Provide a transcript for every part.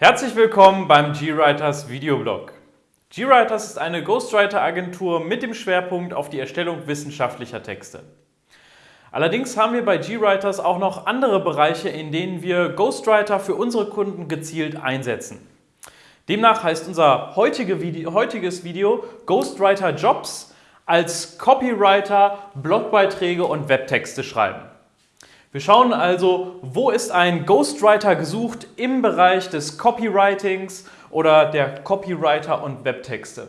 Herzlich willkommen beim GWriters Videoblog. GWriters ist eine Ghostwriter-Agentur mit dem Schwerpunkt auf die Erstellung wissenschaftlicher Texte. Allerdings haben wir bei GWriters auch noch andere Bereiche, in denen wir Ghostwriter für unsere Kunden gezielt einsetzen. Demnach heißt unser heutige Video, heutiges Video Ghostwriter Jobs als Copywriter Blogbeiträge und Webtexte schreiben. Wir schauen also, wo ist ein Ghostwriter gesucht im Bereich des Copywritings oder der Copywriter und Webtexte.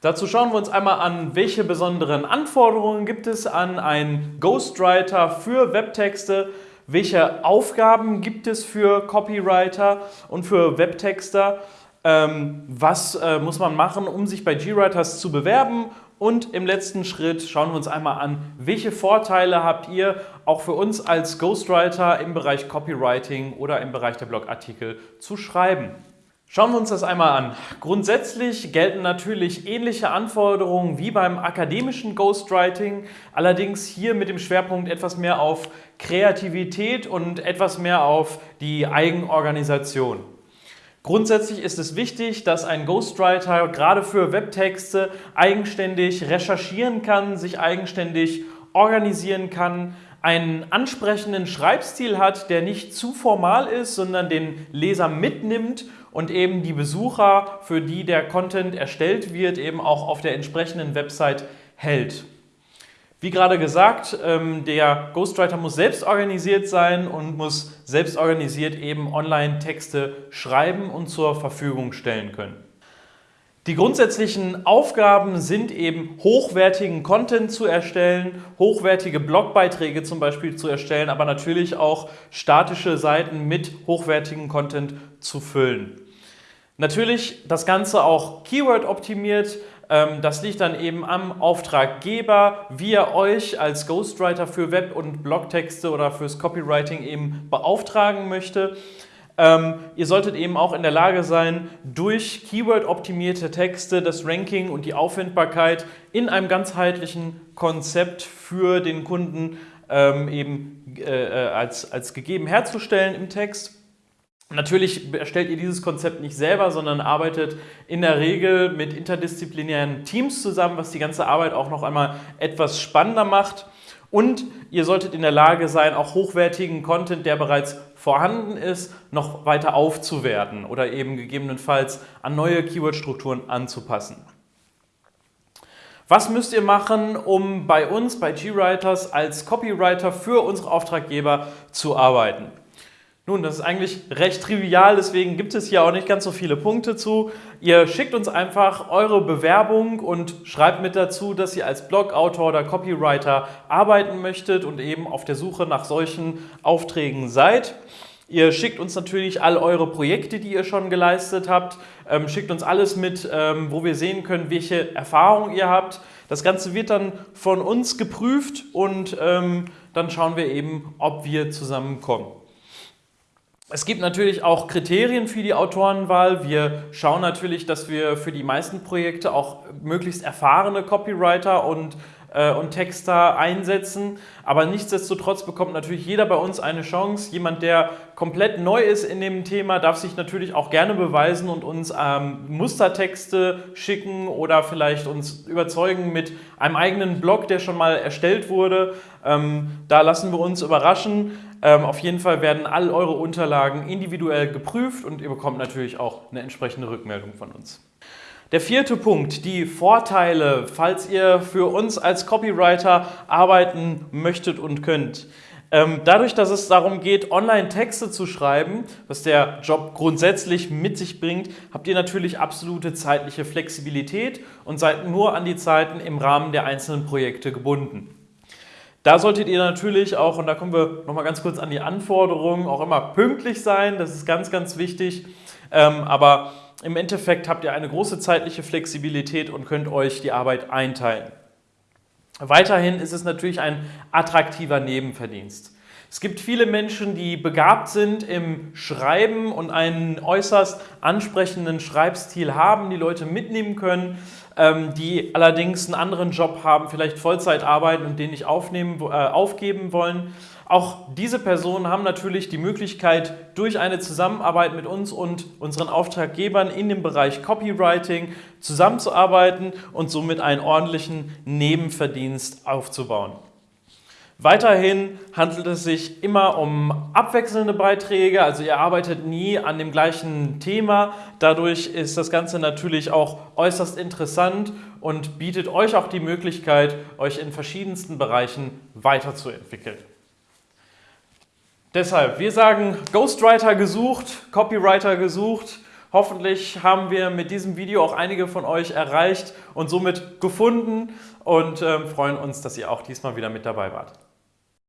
Dazu schauen wir uns einmal an, welche besonderen Anforderungen gibt es an einen Ghostwriter für Webtexte, welche Aufgaben gibt es für Copywriter und für Webtexter, ähm, was äh, muss man machen, um sich bei GWriters zu bewerben und im letzten Schritt schauen wir uns einmal an, welche Vorteile habt ihr auch für uns als Ghostwriter im Bereich Copywriting oder im Bereich der Blogartikel zu schreiben. Schauen wir uns das einmal an. Grundsätzlich gelten natürlich ähnliche Anforderungen wie beim akademischen Ghostwriting, allerdings hier mit dem Schwerpunkt etwas mehr auf Kreativität und etwas mehr auf die Eigenorganisation. Grundsätzlich ist es wichtig, dass ein Ghostwriter gerade für Webtexte eigenständig recherchieren kann, sich eigenständig organisieren kann, einen ansprechenden Schreibstil hat, der nicht zu formal ist, sondern den Leser mitnimmt und eben die Besucher, für die der Content erstellt wird, eben auch auf der entsprechenden Website hält. Wie gerade gesagt, ähm, der Ghostwriter muss selbst organisiert sein und muss selbst organisiert eben Online-Texte schreiben und zur Verfügung stellen können. Die grundsätzlichen Aufgaben sind eben hochwertigen Content zu erstellen, hochwertige Blogbeiträge zum Beispiel zu erstellen, aber natürlich auch statische Seiten mit hochwertigem Content zu füllen. Natürlich das Ganze auch Keyword optimiert, das liegt dann eben am Auftraggeber, wie er euch als Ghostwriter für Web- und Blogtexte oder fürs Copywriting eben beauftragen möchte. Ähm, ihr solltet eben auch in der Lage sein, durch Keyword-optimierte Texte das Ranking und die Auffindbarkeit in einem ganzheitlichen Konzept für den Kunden ähm, eben äh, äh als, als gegeben herzustellen im Text. Natürlich erstellt ihr dieses Konzept nicht selber, sondern arbeitet in der Regel mit interdisziplinären Teams zusammen, was die ganze Arbeit auch noch einmal etwas spannender macht. Und ihr solltet in der Lage sein, auch hochwertigen Content, der bereits vorhanden ist, noch weiter aufzuwerten oder eben gegebenenfalls an neue Keyword-Strukturen anzupassen. Was müsst ihr machen, um bei uns, bei GWriters, als Copywriter für unsere Auftraggeber zu arbeiten? Nun, das ist eigentlich recht trivial, deswegen gibt es hier auch nicht ganz so viele Punkte zu. Ihr schickt uns einfach eure Bewerbung und schreibt mit dazu, dass ihr als Blogautor oder Copywriter arbeiten möchtet und eben auf der Suche nach solchen Aufträgen seid. Ihr schickt uns natürlich all eure Projekte, die ihr schon geleistet habt, ähm, schickt uns alles mit, ähm, wo wir sehen können, welche Erfahrungen ihr habt. Das Ganze wird dann von uns geprüft und ähm, dann schauen wir eben, ob wir zusammenkommen. Es gibt natürlich auch Kriterien für die Autorenwahl. Wir schauen natürlich, dass wir für die meisten Projekte auch möglichst erfahrene Copywriter und, äh, und Texter einsetzen. Aber nichtsdestotrotz bekommt natürlich jeder bei uns eine Chance. Jemand, der komplett neu ist in dem Thema, darf sich natürlich auch gerne beweisen und uns ähm, Mustertexte schicken oder vielleicht uns überzeugen mit einem eigenen Blog, der schon mal erstellt wurde. Ähm, da lassen wir uns überraschen. Ähm, auf jeden Fall werden all eure Unterlagen individuell geprüft und ihr bekommt natürlich auch eine entsprechende Rückmeldung von uns. Der vierte Punkt, die Vorteile, falls ihr für uns als Copywriter arbeiten möchtet und könnt. Ähm, dadurch, dass es darum geht, Online-Texte zu schreiben, was der Job grundsätzlich mit sich bringt, habt ihr natürlich absolute zeitliche Flexibilität und seid nur an die Zeiten im Rahmen der einzelnen Projekte gebunden. Da solltet ihr natürlich auch, und da kommen wir nochmal ganz kurz an die Anforderungen, auch immer pünktlich sein. Das ist ganz, ganz wichtig. Ähm, aber im Endeffekt habt ihr eine große zeitliche Flexibilität und könnt euch die Arbeit einteilen. Weiterhin ist es natürlich ein attraktiver Nebenverdienst. Es gibt viele Menschen, die begabt sind im Schreiben und einen äußerst ansprechenden Schreibstil haben, die Leute mitnehmen können. ähm, die allerdings einen anderen Job haben, vielleicht Vollzeit arbeiten und den nicht aufnehmen, äh, aufgeben wollen. Auch diese Personen haben natürlich die Möglichkeit, durch eine Zusammenarbeit mit uns und unseren Auftraggebern in dem Bereich Copywriting zusammenzuarbeiten und somit einen ordentlichen Nebenverdienst aufzubauen. Weiterhin handelt es sich immer um abwechselnde Beiträge, also ihr arbeitet nie an dem gleichen Thema. Dadurch ist das Ganze natürlich auch äußerst interessant und bietet euch auch die Möglichkeit, euch in verschiedensten Bereichen weiterzuentwickeln. Deshalb, wir sagen Ghostwriter gesucht, Copywriter gesucht. Hoffentlich haben wir mit diesem Video auch einige von euch erreicht und somit gefunden und äh, freuen uns, dass ihr auch diesmal wieder mit dabei wart.